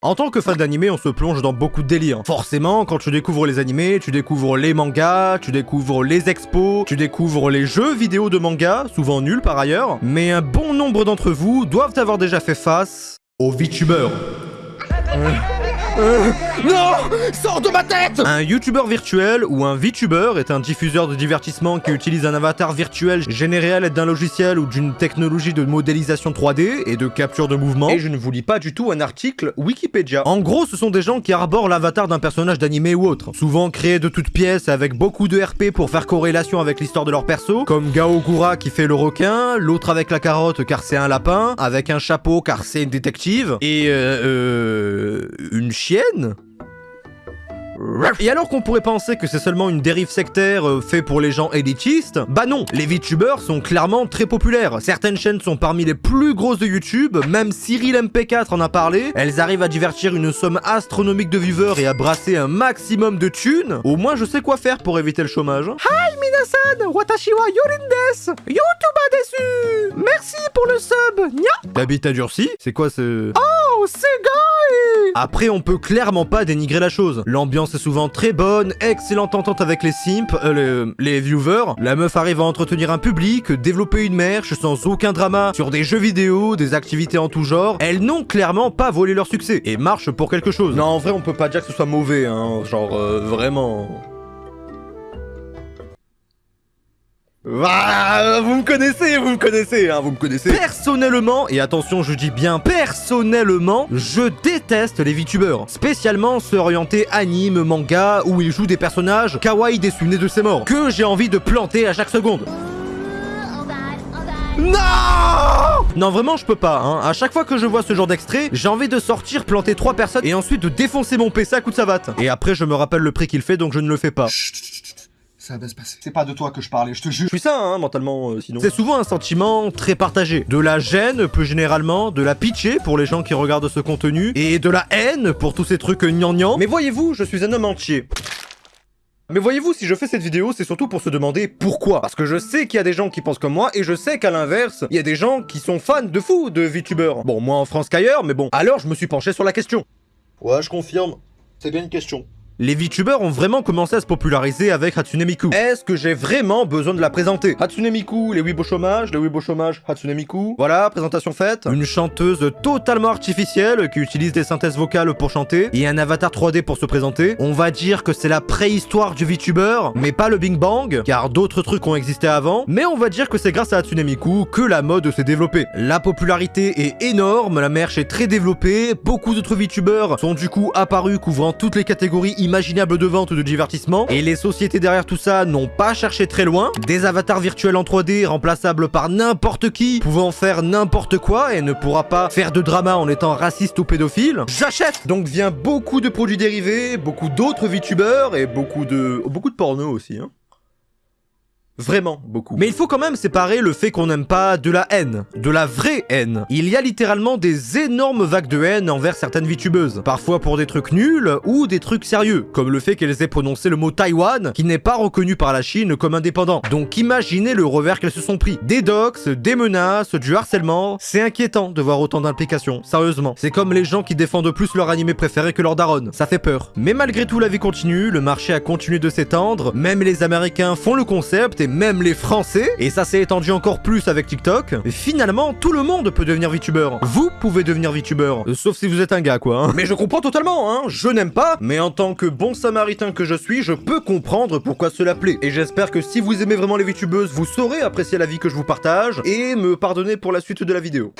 En tant que fan d'animé, on se plonge dans beaucoup de délires. Forcément, quand tu découvres les animés, tu découvres les mangas, tu découvres les expos, tu découvres les jeux vidéo de manga, souvent nuls par ailleurs, mais un bon nombre d'entre vous doivent avoir déjà fait face aux VTubers. Euh, non Sors de ma tête Un youtubeur virtuel ou un VTuber est un diffuseur de divertissement qui utilise un avatar virtuel généré à l'aide d'un logiciel ou d'une technologie de modélisation 3D et de capture de mouvement. Et je ne vous lis pas du tout un article Wikipédia. En gros, ce sont des gens qui arborent l'avatar d'un personnage d'animé ou autre, souvent créé de toutes pièces avec beaucoup de RP pour faire corrélation avec l'histoire de leur perso, comme Gao Gura qui fait le requin, l'autre avec la carotte car c'est un lapin, avec un chapeau car c'est une détective, et euh, euh une et alors qu'on pourrait penser que c'est seulement une dérive sectaire euh, fait pour les gens élitistes, bah non, les VTubers sont clairement très populaires. Certaines chaînes sont parmi les plus grosses de YouTube, même Cyril MP4 en a parlé. Elles arrivent à divertir une somme astronomique de viewers et à brasser un maximum de thunes. Au moins je sais quoi faire pour éviter le chômage. Hi minasan, watashi wa yorin YouTube a déçu Merci pour le sub, nya à durci C'est quoi ce... Oh, c'est après, on peut clairement pas dénigrer la chose. L'ambiance est souvent très bonne, excellente entente avec les simps, euh, les, viewers. La meuf arrive à entretenir un public, développer une merch sans aucun drama sur des jeux vidéo, des activités en tout genre. Elles n'ont clairement pas volé leur succès et marchent pour quelque chose. Non, en vrai, on peut pas dire que ce soit mauvais, hein. Genre, euh, vraiment... Ah, vous me connaissez, vous me connaissez, hein, vous me connaissez. Personnellement, et attention, je dis bien personnellement, je déteste les VTubers. Spécialement ceux orientés anime, manga, où ils jouent des personnages kawaii dessinés de ses morts, que j'ai envie de planter à chaque seconde. Non Non vraiment je peux pas, hein. À chaque fois que je vois ce genre d'extrait, j'ai envie de sortir, planter trois personnes et ensuite de défoncer mon PC à coup de savate. Et après je me rappelle le prix qu'il fait donc je ne le fais pas. Ça va se passer. C'est pas de toi que je parlais, je te jure. Je suis ça, hein, mentalement, euh, sinon. C'est souvent un sentiment très partagé. De la gêne, plus généralement, de la pitié pour les gens qui regardent ce contenu, et de la haine pour tous ces trucs gnangnang. Mais voyez-vous, je suis un homme entier. Mais voyez-vous, si je fais cette vidéo, c'est surtout pour se demander pourquoi. Parce que je sais qu'il y a des gens qui pensent comme moi, et je sais qu'à l'inverse, il y a des gens qui sont fans de fou de VTubers. Bon, moins en France qu'ailleurs, mais bon. Alors, je me suis penché sur la question. Ouais, je confirme. C'est bien une question. Les VTubers ont vraiment commencé à se populariser avec Hatsune Miku. Est-ce que j'ai vraiment besoin de la présenter? Hatsune Miku, les Weibo chômage, les Weibo chômage, Hatsune Miku. Voilà, présentation faite. Une chanteuse totalement artificielle qui utilise des synthèses vocales pour chanter et un avatar 3D pour se présenter. On va dire que c'est la préhistoire du VTuber, mais pas le Bing Bang, car d'autres trucs ont existé avant. Mais on va dire que c'est grâce à Hatsune Miku que la mode s'est développée. La popularité est énorme, la merch est très développée, beaucoup d'autres VTubers sont du coup apparus couvrant toutes les catégories imaginable de vente ou de divertissement, et les sociétés derrière tout ça n'ont pas cherché très loin. Des avatars virtuels en 3D remplaçables par n'importe qui, pouvant faire n'importe quoi et ne pourra pas faire de drama en étant raciste ou pédophile. J'achète Donc vient beaucoup de produits dérivés, beaucoup d'autres VTubers et beaucoup de... beaucoup de porno aussi, hein. Vraiment beaucoup. Mais il faut quand même séparer le fait qu'on n'aime pas de la haine, de la vraie haine. Il y a littéralement des énormes vagues de haine envers certaines VTubeuses, parfois pour des trucs nuls ou des trucs sérieux, comme le fait qu'elles aient prononcé le mot Taïwan, qui n'est pas reconnu par la Chine comme indépendant. Donc imaginez le revers qu'elles se sont pris. Des dox, des menaces, du harcèlement, c'est inquiétant de voir autant d'implications, sérieusement. C'est comme les gens qui défendent plus leur animé préféré que leur daronne, ça fait peur. Mais malgré tout la vie continue, le marché a continué de s'étendre, même les américains font le concept et même les Français, et ça s'est étendu encore plus avec TikTok, et finalement, tout le monde peut devenir VTuber. Vous pouvez devenir VTuber, euh, sauf si vous êtes un gars, quoi. Hein. Mais je comprends totalement, hein, je n'aime pas, mais en tant que bon samaritain que je suis, je peux comprendre pourquoi cela plaît. Et j'espère que si vous aimez vraiment les VTubeuses, vous saurez apprécier la vie que je vous partage, et me pardonner pour la suite de la vidéo.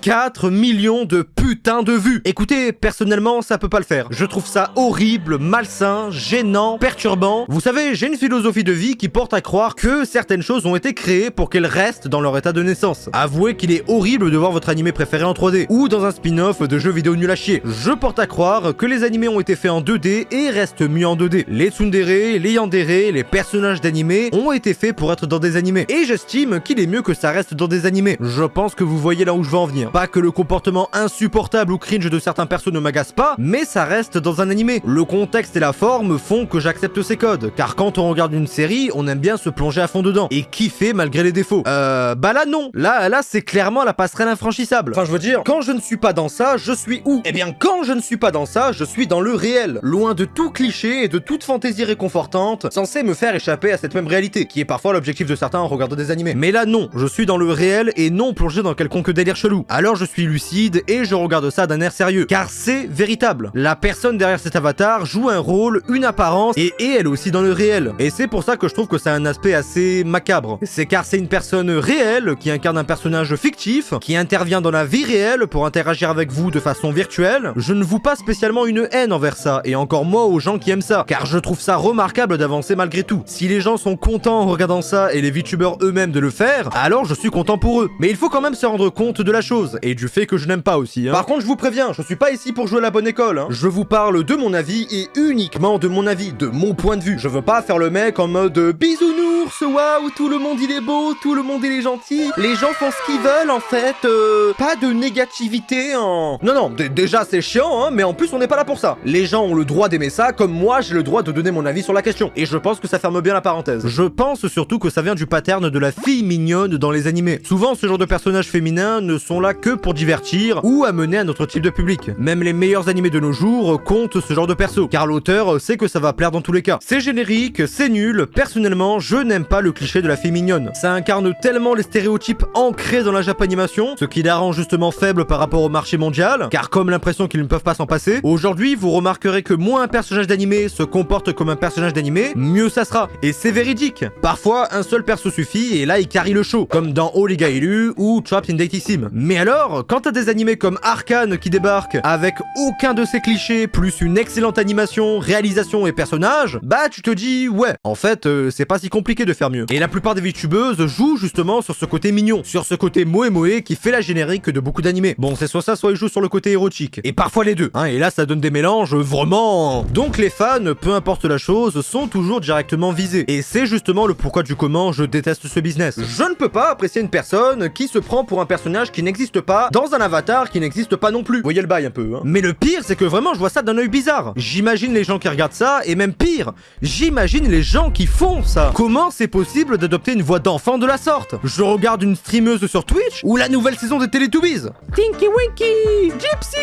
4 millions de putain de vues Écoutez, personnellement, ça peut pas le faire. Je trouve ça horrible, malsain, gênant, perturbant. Vous savez, j'ai une philosophie de vie qui porte à croire que certaines choses ont été créées pour qu'elles restent dans leur état de naissance. Avouez qu'il est horrible de voir votre animé préféré en 3D, ou dans un spin-off de jeux vidéo nul à chier. Je porte à croire que les animés ont été faits en 2D et restent mieux en 2D. Les tsundere, les yandere, les personnages d'animés ont été faits pour être dans des animés. Et j'estime qu'il est mieux que ça reste dans des animés. Pense que vous voyez là où je veux en venir. Pas que le comportement insupportable ou cringe de certains persos ne m'agace pas, mais ça reste dans un animé. Le contexte et la forme font que j'accepte ces codes, car quand on regarde une série, on aime bien se plonger à fond dedans, et kiffer malgré les défauts. Euh, bah là non, là, là c'est clairement la passerelle infranchissable. Enfin je veux dire, quand je ne suis pas dans ça, je suis où? Eh bien quand je ne suis pas dans ça, je suis dans le réel, loin de tout cliché et de toute fantaisie réconfortante, censée me faire échapper à cette même réalité, qui est parfois l'objectif de certains en regardant des animés. Mais là non, je suis dans le réel et non plongé dans quelconque délire chelou. Alors je suis lucide et je regarde ça d'un air sérieux, car c'est véritable. La personne derrière cet avatar joue un rôle, une apparence, et elle aussi dans le réel. Et c'est pour ça que je trouve que ça a un aspect assez macabre. C'est car c'est une personne réelle qui incarne un personnage fictif, qui intervient dans la vie réelle pour interagir avec vous de façon virtuelle. Je ne vous pas spécialement une haine envers ça, et encore moins aux gens qui aiment ça, car je trouve ça remarquable d'avancer malgré tout. Si les gens sont contents en regardant ça et les VTubers eux-mêmes de le faire, alors je suis content pour eux. Mais il quand même se rendre compte de la chose, et du fait que je n'aime pas aussi. Hein. Par contre, je vous préviens, je suis pas ici pour jouer la bonne école. Hein. Je vous parle de mon avis et uniquement de mon avis, de mon point de vue. Je veux pas faire le mec en mode bisounours, waouh, tout le monde il est beau, tout le monde il est gentil. Les gens font ce qu'ils veulent en fait, euh, pas de négativité en... Non, non, déjà c'est chiant, hein, mais en plus on n'est pas là pour ça. Les gens ont le droit d'aimer ça, comme moi j'ai le droit de donner mon avis sur la question. Et je pense que ça ferme bien la parenthèse. Je pense surtout que ça vient du pattern de la fille mignonne dans les animés. Souvent ce genre de personnages féminins ne sont là que pour divertir ou amener un autre type de public. Même les meilleurs animés de nos jours comptent ce genre de perso, car l'auteur sait que ça va plaire dans tous les cas. C'est générique, c'est nul, personnellement je n'aime pas le cliché de la fille mignonne. Ça incarne tellement les stéréotypes ancrés dans la japanimation, ce qui la rend justement faible par rapport au marché mondial, car comme l'impression qu'ils ne peuvent pas s'en passer, aujourd'hui vous remarquerez que moins un personnage d'animé se comporte comme un personnage d'animé, mieux ça sera. Et c'est véridique. Parfois, un seul perso suffit et là il carry le show, comme dans Oliga Élu ou Trapped in Sim. Mais alors, quand t'as des animés comme Arkane qui débarquent avec aucun de ces clichés, plus une excellente animation, réalisation et personnage, bah tu te dis ouais, en fait euh, c'est pas si compliqué de faire mieux. Et la plupart des VTubeuses jouent justement sur ce côté mignon, sur ce côté moe moe qui fait la générique de beaucoup d'animés. Bon c'est soit ça, soit ils jouent sur le côté érotique. Et parfois les deux, hein, et là ça donne des mélanges vraiment... Donc les fans, peu importe la chose, sont toujours directement visés. Et c'est justement le pourquoi du comment je déteste ce business. Je ne peux pas apprécier une personne qui se prend pour un personnage qui n'existe pas, dans un avatar qui n'existe pas non plus. Vous voyez le bail un peu, hein. Mais le pire, c'est que vraiment, je vois ça d'un œil bizarre. J'imagine les gens qui regardent ça, et même pire, j'imagine les gens qui font ça. Comment c'est possible d'adopter une voix d'enfant de la sorte? Je regarde une streameuse sur Twitch, ou la nouvelle saison des Teletubbies. Tinky Winky Gypsy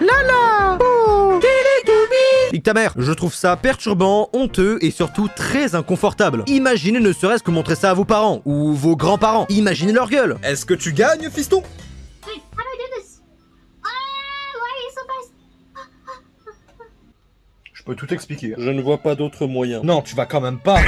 Lala Nique ta mère, je trouve ça perturbant, honteux et surtout très inconfortable. Imaginez ne serait-ce que montrer ça à vos parents, ou vos grands-parents. Imaginez leur gueule. Est-ce que tu gagnes, fiston? Ah? Je peux tout expliquer. Je ne vois pas d'autre moyen. Non, tu vas quand même pas.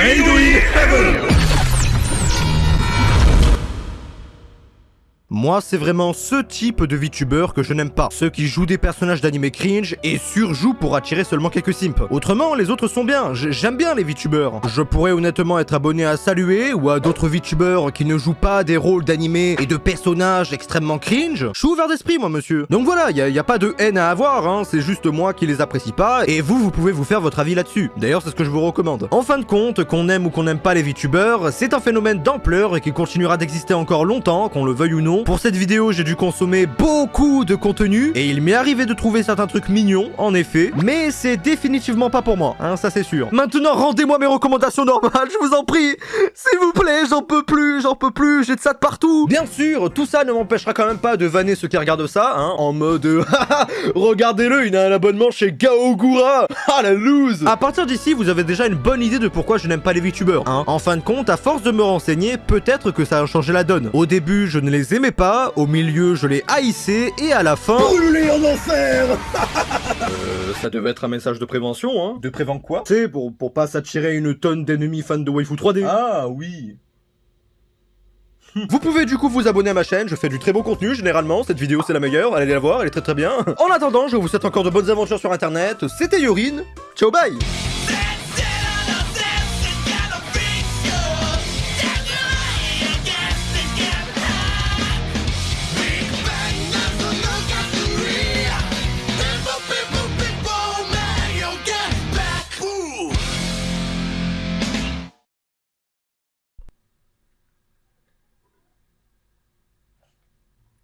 Moi, c'est vraiment ce type de VTuber que je n'aime pas. Ceux qui jouent des personnages d'anime cringe et surjouent pour attirer seulement quelques simps. Autrement, les autres sont bien. J'aime bien les VTubers. Je pourrais honnêtement être abonné à Saluer ou à d'autres VTubers qui ne jouent pas des rôles d'anime et de personnages extrêmement cringe. Je suis ouvert d'esprit, moi, monsieur. Donc voilà, y a, y a pas de haine à avoir, hein. C'est juste moi qui les apprécie pas et vous, vous pouvez vous faire votre avis là-dessus. D'ailleurs, c'est ce que je vous recommande. En fin de compte, qu'on aime ou qu'on n'aime pas les VTubers, c'est un phénomène d'ampleur et qui continuera d'exister encore longtemps, qu'on le veuille ou non. Pour cette vidéo, j'ai dû consommer beaucoup de contenu et il m'est arrivé de trouver certains trucs mignons, en effet, mais c'est définitivement pas pour moi, hein, ça c'est sûr. Maintenant, rendez-moi mes recommandations normales, je vous en prie S'il vous plaît, j'en peux plus, j'en peux plus, j'ai de ça de partout Bien sûr, tout ça ne m'empêchera quand même pas de vanner ceux qui regardent ça, hein, en mode Regardez-le, il a un abonnement chez Gaogura Ah la loose À partir d'ici, vous avez déjà une bonne idée de pourquoi je n'aime pas les VTubers, hein. En fin de compte, à force de me renseigner, peut-être que ça a changé la donne. Au début, je ne les aimais pas, au milieu, je les haïssais, et à la fin... Brûlé en enfer. Euh, ça devait être un message de prévention, hein. De prévent quoi? Tu sais, pour, pour pas s'attirer une tonne d'ennemis fans de waifu 3D. Ah oui. Vous pouvez du coup vous abonner à ma chaîne, je fais du très beau contenu généralement, cette vidéo c'est la meilleure, allez la voir, elle est très très bien. En attendant, je vous souhaite encore de bonnes aventures sur internet, c'était Yorin, ciao bye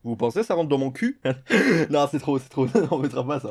Vous pensez ça rentre dans mon cul? Non, c'est trop, c'est trop. On mettra pas ça.